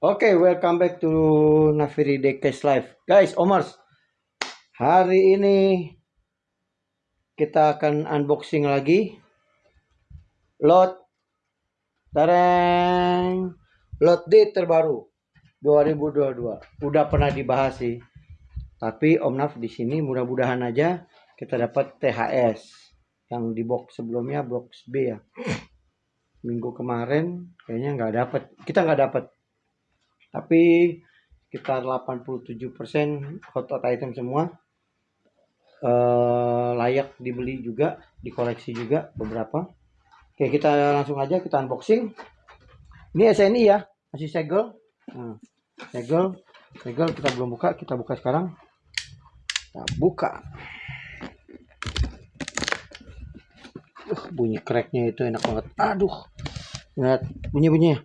Oke, welcome back to Naviri Dekes Live. Guys, Omars, hari ini kita akan unboxing lagi lot tareng lot D terbaru 2022. Udah pernah dibahas sih. Tapi Om Naf di sini mudah-mudahan aja kita dapat THS yang di box sebelumnya box B ya. Minggu kemarin kayaknya nggak dapat. Kita nggak dapat tapi sekitar 87% hot hot item semua uh, layak dibeli juga dikoleksi juga beberapa. Oke kita langsung aja kita unboxing. Ini SNI ya masih segel. Nah, segel segel kita belum buka kita buka sekarang. Kita buka. Uh, bunyi cracknya itu enak banget. Aduh lihat bunyi bunyinya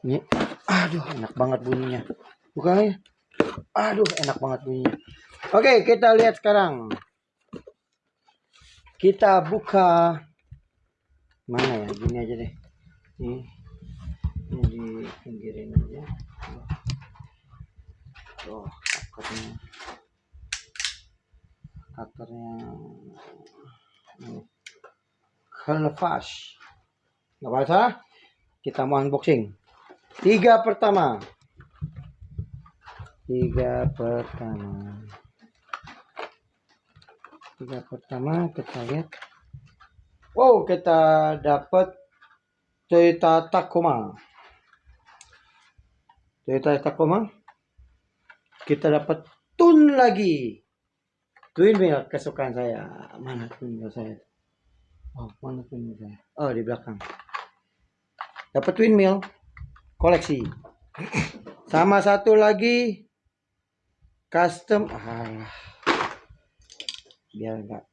ini, aduh enak banget bunyinya. Buka ya. Aduh enak banget bunyinya. Oke kita lihat sekarang. Kita buka mana ya? Gini aja deh. Ini, ini di pinggirin aja. Oh, cutternya. Cutternya. Ini. Helfash. Gak apa-apa. Kita mau unboxing. Tiga pertama. Tiga pertama. Tiga pertama kita lihat. Wow, kita dapat Toyota Tacoma. Toyota Tacoma. Kita dapat tun lagi. Twin wheel kesukaan saya. Mana twin wheel saya? Oh, mana twin wheel saya? Oh, di belakang. Dapat twin wheel koleksi. Sama satu lagi custom ah, biar enggak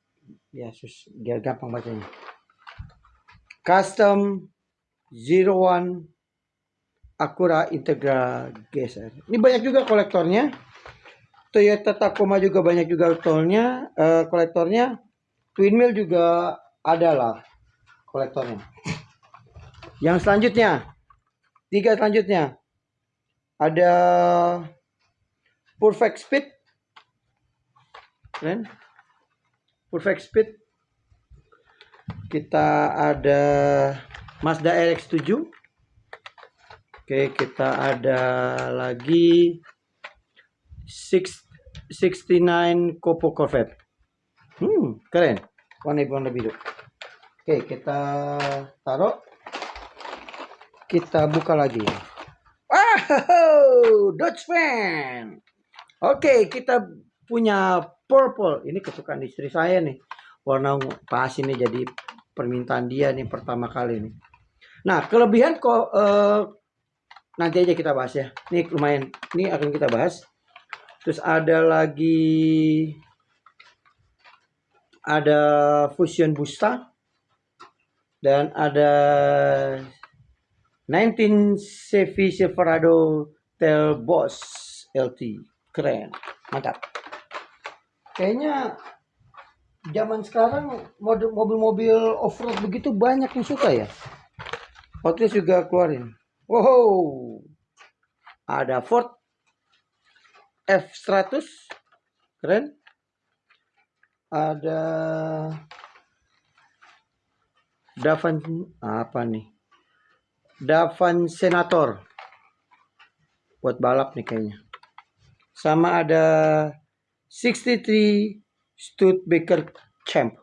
biar sus biar gampang bacanya. Custom Zero One Acura Integra Geser. Ini banyak juga kolektornya. Toyota Tacoma juga banyak juga kolektornya. Uh, kolektornya. Twin Mill juga adalah kolektornya. Yang selanjutnya Tiga selanjutnya. Ada Perfect Speed. Keren. Perfect Speed. Kita ada Mazda RX-7. Oke, kita ada lagi 6, 69 Copo Corvette. Hmm, keren. Warna warna biru. Oke, kita taruh kita buka lagi. Ah, Dodge fan. Oke, kita punya purple. Ini kesukaan istri saya nih. Warna pas ini jadi permintaan dia nih pertama kali nih. Nah, kelebihan kok uh, nanti aja kita bahas ya. Ini lumayan. Ini akan kita bahas. Terus ada lagi ada Fusion Busta dan ada 19 Chevy Silverado Tail Boss LT. Keren. Mantap. Kayaknya zaman sekarang mobil-mobil off-road begitu banyak yang suka ya. Hot Wheels juga keluarin. Wow. Ada Ford F100. Keren. Ada Davan apa nih? Davan Senator. Buat balap nih kayaknya. Sama ada 63 Studebaker Champ.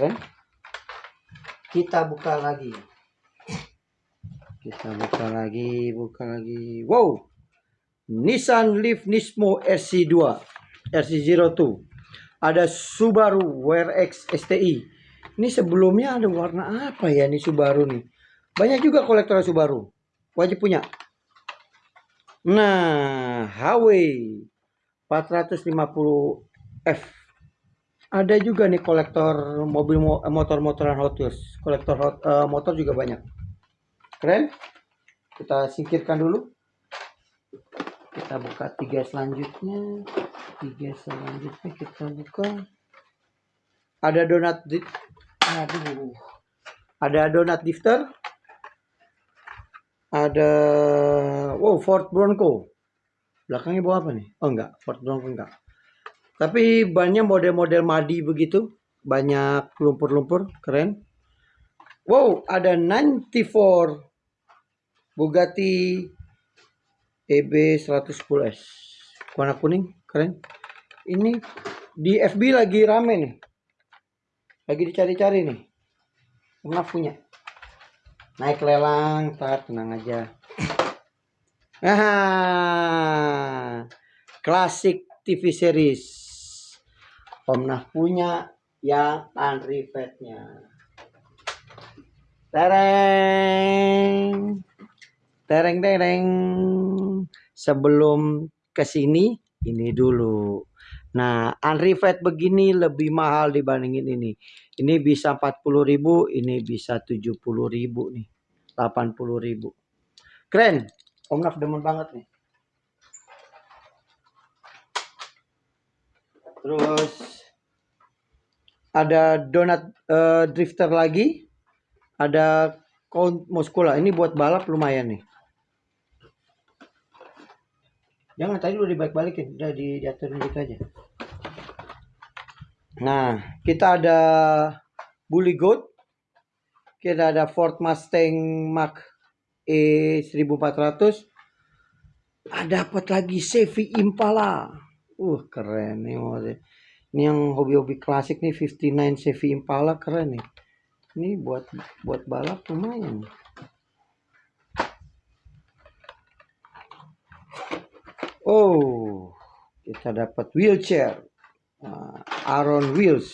Kan? Kita buka lagi. Kita buka lagi buka lagi. Wow! Nissan Leaf Nismo RC2 RC02 ada Subaru WRX STI ini sebelumnya ada warna apa ya ini Subaru nih banyak juga kolektor Subaru. Wajib punya. Nah, HW 450F. Ada juga nih kolektor mobil motor-motoran Hot Wheels. Kolektor hot, uh, motor juga banyak. Keren. Kita singkirkan dulu. Kita buka tiga selanjutnya. Tiga selanjutnya kita buka. Ada donat Aduh. Ada donat lifter Ada wow Ford Bronco. Belakangnya bawa apa nih? Oh enggak, Ford Bronco enggak. Tapi bannya model-model madi begitu, banyak lumpur-lumpur, keren. Wow, ada 94 Bugatti EB 110S. Warna kuning, keren. Ini di FB lagi rame nih. Lagi dicari-cari nih. Pernah punya. Naik lelang, tar tenang aja. Ah, klasik TV series. Pernah punya yang unrivetnya. Tereng. Tereng tereng. Sebelum ke sini ini dulu. Nah, unrivet begini lebih mahal dibandingin ini. Ini bisa 40.000, ini bisa 70.000 nih. 80.000. Keren. Om Naf demen banget nih. Terus ada donat uh, drifter lagi. Ada count muscula. Ini buat balap lumayan nih. Jangan tadi udah dibalik-balikin, udah diaturin gitu aja. Nah, kita ada Bully Goat. Kita ada Ford Mustang Mach E 1400 ah, dapat lagi? Chevy Impala. Uh keren nih ini yang hobi-hobi klasik nih 59 Chevy Impala keren nih. Ini buat buat balap lumayan oh kita dapat wheelchair. Uh, Aaron Wheels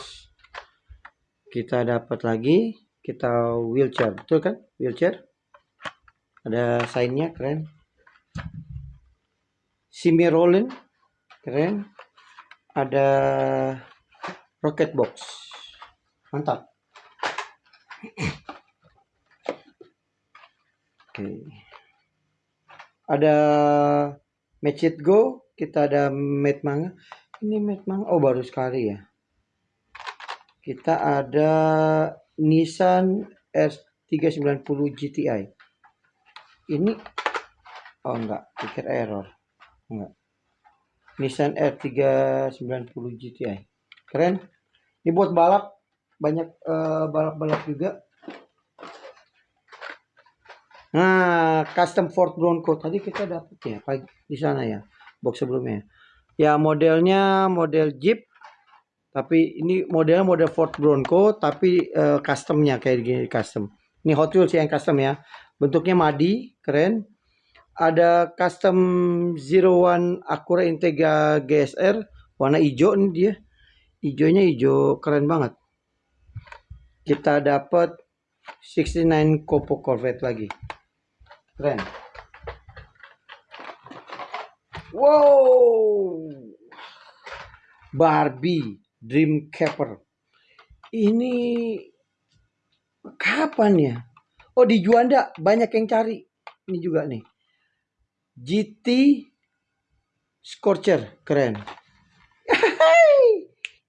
kita dapat lagi kita wheelchair. Betul kan? Wheelchair? Ada sign keren. Simi Rollin keren. Ada rocket box. Mantap. Oke. Ada match it go kita ada mat manga. Ini mat manga oh baru sekali ya. Kita ada Nissan R390 GTI ini oh enggak pikir error. Enggak. Nissan R390 GTI keren. Ini buat balap banyak uh, balap-balap juga nah custom Ford Bronco tadi kita dapat ya di sana ya box sebelumnya. Ya modelnya model Jeep tapi ini modelnya model Ford Bronco tapi uh, customnya kayak gini custom. Ini Hot Wheels yang custom ya. Bentuknya madi keren. Ada custom Zero One Acura Integra GSR warna hijau nih dia. Hijaunya hijau keren banget. Kita dapat 69 Copo Corvette lagi keren wow Barbie Dream Camper ini kapan ya Oh di Juanda banyak yang cari. Ini juga nih. GT Scorcher keren.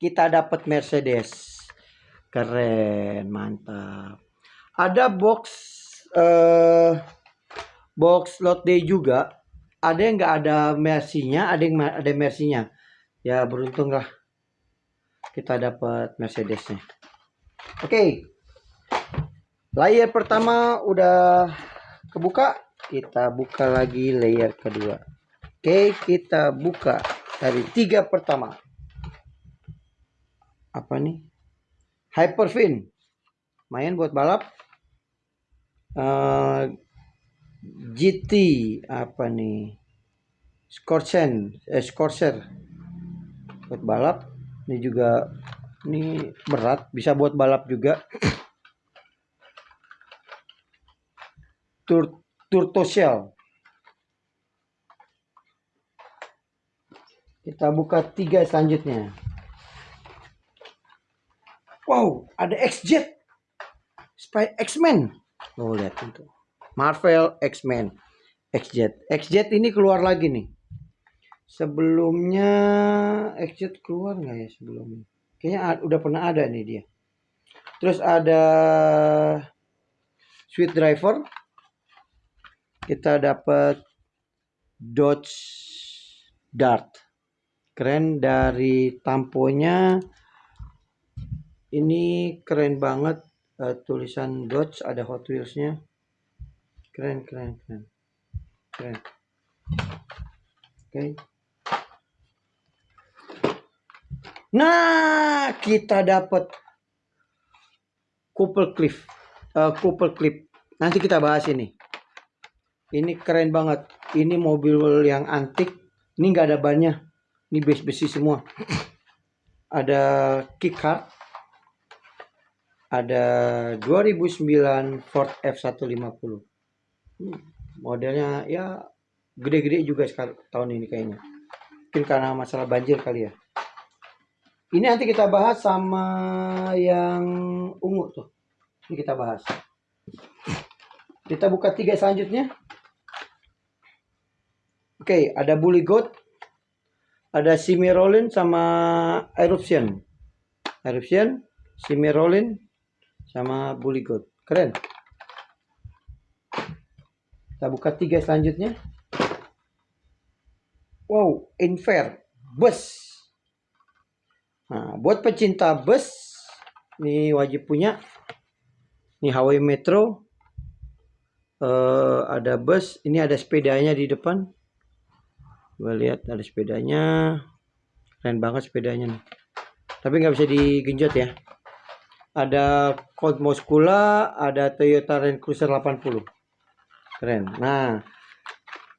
Kita dapat Mercedes. Keren, mantap. Ada box uh, box lot day juga. Ada yang nggak ada Mercy-nya, ada yang ada Mercy-nya. Ya beruntung lah. Kita dapat Mercedesnya. Oke. Okay. Layer pertama udah kebuka, kita buka lagi layer kedua. Oke, kita buka dari tiga pertama. Apa nih? Hyperfin. Main buat balap. Uh, GT apa nih? Scorchen, eh, Scorcher buat balap. Ini juga ini berat, bisa buat balap juga. tur turtosel. Kita buka tiga selanjutnya. Wow, ada X-Jet. Spy X-Men. Oh, lihat itu. Marvel X-Men. X-Jet. X-Jet ini keluar lagi nih. Sebelumnya X-Jet keluar nggak ya sebelumnya? Kayaknya udah pernah ada nih dia. Terus ada Sweet Driver kita dapat Dodge Dart keren dari tamponya ini keren banget uh, tulisan Dodge ada Hot Wheels-nya keren keren keren. Keren. Oke. Okay. nah kita dapat couple clip uh, couple clip nanti kita bahas ini. Ini keren banget. Ini mobil yang antik. Ini nggak ada bannya. Ini base besi semua. Ada kick ada 2009 Ford F150 hmm, modelnya ya gede-gede juga sekarang tahun ini kayaknya. Mungkin karena masalah banjir kali ya. Ini nanti kita bahas sama yang ungu tuh. Ini kita bahas. Kita buka tiga selanjutnya. Oke ada bully goat ada Simirolin sama Eruption. Eruption Simirolin sama Bully Goat. Keren kita buka tiga selanjutnya. Wow Infer. Bus nah buat pecinta bus ini wajib punya. Ini Hawaii Metro. Uh, ada bus ini ada sepedanya di depan. Gue lihat ada sepedanya. Keren banget sepedanya nih. Tapi nggak bisa digenjot ya. Ada Colt Moskula ada Toyota Land Cruiser 80 keren. Nah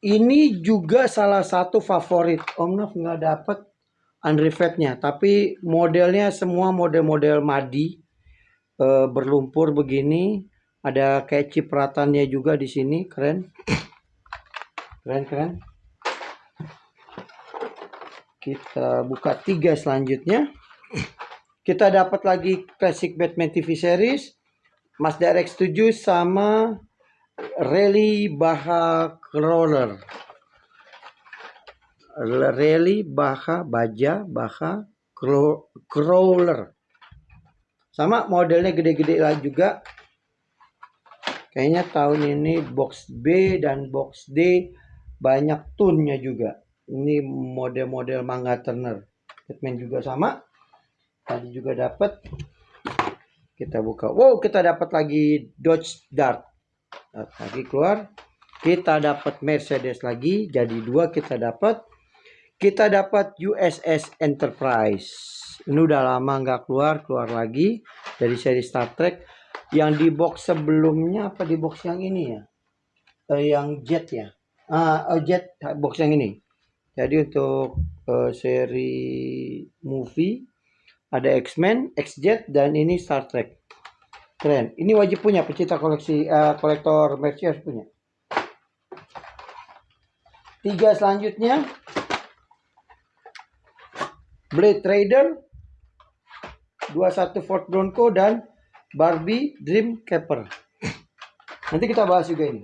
ini juga salah satu favorit Om Nov nggak dapet unrevetnya tapi modelnya semua model-model madi e, berlumpur begini. Ada kayak cipratannya juga di sini. Keren. Keren keren. Kita buka tiga selanjutnya. Kita dapat lagi classic Batman TV series. Mazda RX-7 sama Rally Baha Crawler Rally Baha Baja Baha Crawler. Sama modelnya gede-gede lah juga. Kayaknya tahun ini box B dan box D banyak tunnya juga. Ini model-model manga Turner. Batman juga sama. Tadi juga dapat kita buka. Wow kita dapat lagi Dodge Dart lagi keluar. Kita dapat Mercedes lagi jadi dua kita dapat. Kita dapat USS Enterprise. Ini udah lama nggak keluar keluar lagi dari seri Star Trek. Yang di box sebelumnya apa? Di box yang ini ya? Eh, yang jet ya? Ah uh, jet box yang ini. Jadi untuk uh, seri movie ada X-Men, X-Jet dan ini Star Trek. Keren. Ini wajib punya pecinta koleksi uh, kolektor merchandise punya. Tiga selanjutnya Blade Trader 21 Ford Bronco dan Barbie Dream Camper. Nanti kita bahas juga ini.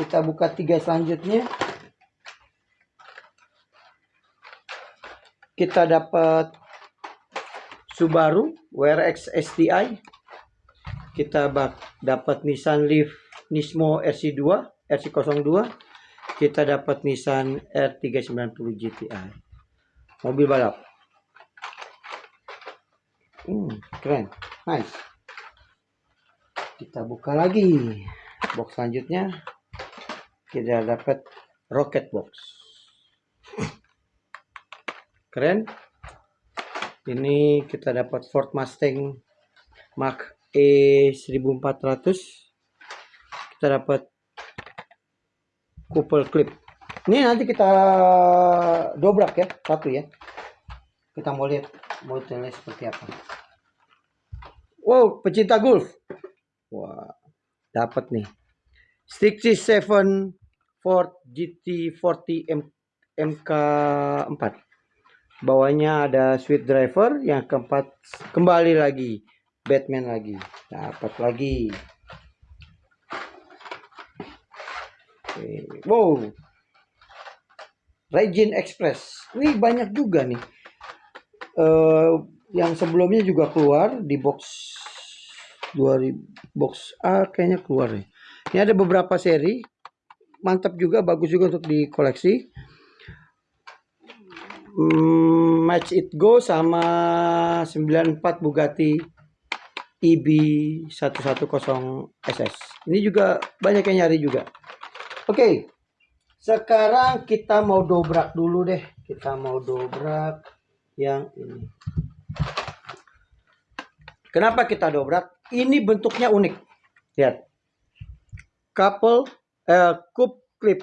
Kita buka tiga selanjutnya. kita dapat Subaru WRX STI kita dapat Nissan Leaf Nismo RC2 RC02 kita dapat Nissan R390 GTI mobil balap. Hmm, keren. Nice. Kita buka lagi box selanjutnya. Kita dapat rocket box. Keren ini kita dapat Ford Mustang Mach E 1400 kita dapat couple clip. Ini nanti kita dobrak ya satu ya. Kita mau lihat modelnya seperti apa. Wow pecinta golf. Wah dapat nih. 67 Ford GT40 M MK4 bawahnya ada sweet driver yang keempat kembali lagi Batman lagi. Dapat lagi. Wow. Regin Express. Ini banyak juga nih. Uh, yang sebelumnya juga keluar di box 2000 box A kayaknya keluar nih Ini ada beberapa seri. Mantap juga, bagus juga untuk dikoleksi. Hmm, Match It Go sama 94 Bugatti EB 110 SS. Ini juga banyak yang nyari juga. Oke. Sekarang kita mau dobrak dulu deh. Kita mau dobrak yang ini. Kenapa kita dobrak? Ini bentuknya unik. Lihat. Couple eh, cup clip.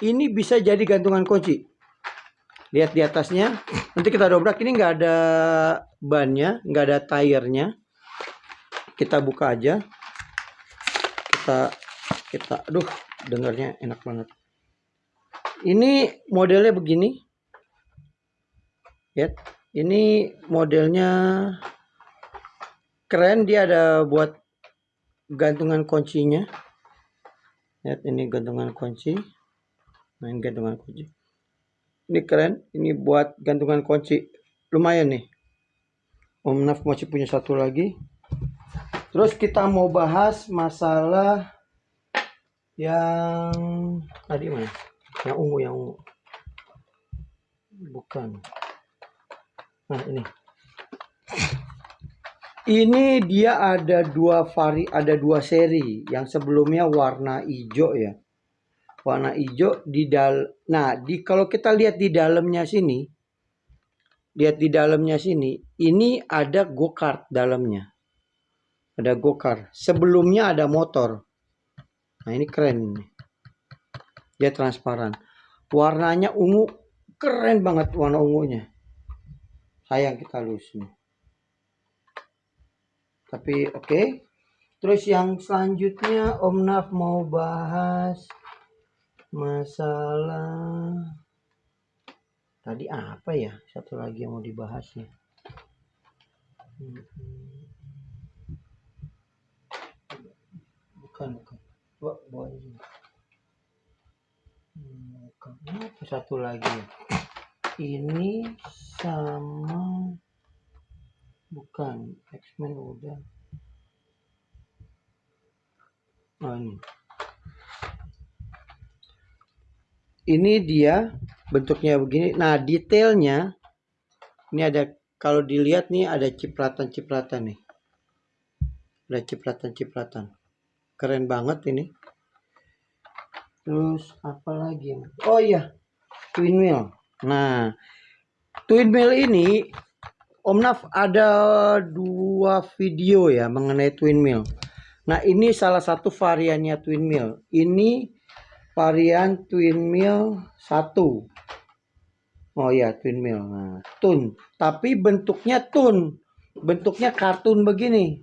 Ini bisa jadi gantungan kunci. Lihat di atasnya. Nanti kita dobrak. Ini nggak ada bannya, nggak ada tire-nya. Kita buka aja. Kita kita aduh dengarnya enak banget. Ini modelnya begini. Lihat. Ini modelnya keren dia ada buat gantungan kuncinya lihat ini gantungan kunci main gantungan kunci ini keren. Ini buat gantungan kunci. Lumayan nih. Om Naf masih punya satu lagi. Terus kita mau bahas masalah yang tadi mana? Yang ungu yang ungu. Bukan. Nah ini. Ini dia ada dua vari ada dua seri. Yang sebelumnya warna hijau ya warna hijau di dal nah di kalau kita lihat di dalamnya sini lihat di dalamnya sini ini ada go kart dalamnya. Ada go kart sebelumnya ada motor. Nah ini keren dia transparan. Warnanya ungu keren banget warna ungunya. Sayang kita lulus nih tapi oke. Okay. terus yang selanjutnya Om Naf mau bahas masalah. Tadi apa ya? Satu lagi yang mau dibahas ya bukan bukan. Bawa bawa ini bukan. Apa satu lagi ya? Ini sama bukan. X-Men udah. Oh ini ini dia bentuknya begini. Nah detailnya ini ada kalau dilihat nih ada cipratan-cipratan nih. Ada cipratan-cipratan. Keren banget ini. Terus apa lagi oh iya twin wheel. Nah twin wheel ini Om Naf ada dua video ya mengenai twin mill. Nah ini salah satu variannya twin mill. Ini varian twin mill satu. Oh ya twin mill. Nah, tun. Tapi bentuknya tun. Bentuknya kartun begini.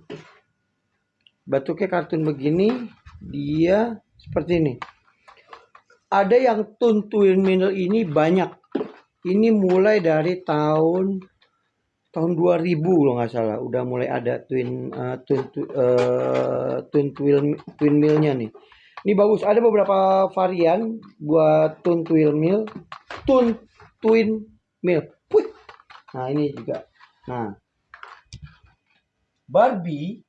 Bentuknya kartun begini. Dia seperti ini. Ada yang tun twin mill ini banyak. Ini mulai dari tahun tahun 2000 kalau nggak salah udah mulai ada twin uh, twin uh, twin twin twin millnya nih ini bagus. Ada beberapa varian buat twin twin mill twin twin mill Wih. nah ini juga. Nah. Barbie.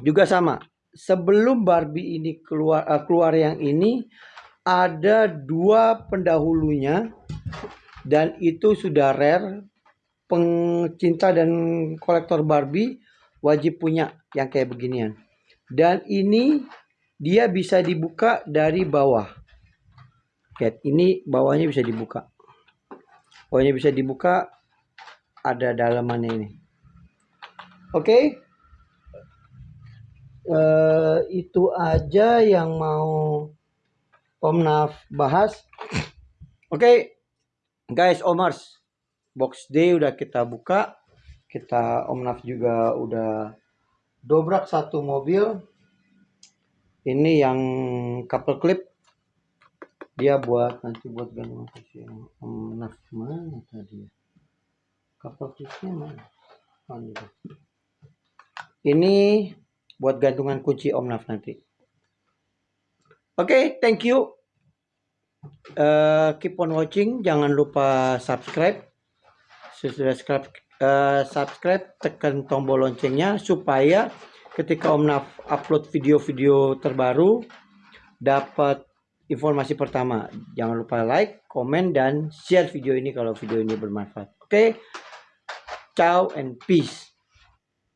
Juga sama. Sebelum Barbie ini keluar uh, keluar yang ini ada dua pendahulunya. Dan itu sudah rare. Pencinta dan kolektor Barbie wajib punya yang kayak beginian. Dan ini dia bisa dibuka dari bawah. Lihat, ini bawahnya bisa dibuka. Bawahnya bisa dibuka ada dalamannya ini. Oke. Okay. Uh, eh, itu aja yang mau Om Naf bahas. Oke. Okay. Guys, Omars box D udah kita buka kita Om Naf juga udah dobrak satu mobil ini yang couple clip. Dia buat nanti buat gantungan kunci Om Naf mana tadi couple clipnya mana? Oh, ini buat gantungan kunci Om Naf nanti. Oke okay, thank you. Uh, keep on watching. Jangan lupa subscribe. Sudah subscribe, uh, subscribe tekan tombol loncengnya supaya ketika Om Naf upload video-video terbaru dapat informasi pertama. Jangan lupa like, komen, dan share video ini kalau video ini bermanfaat. Oke, okay? ciao and peace.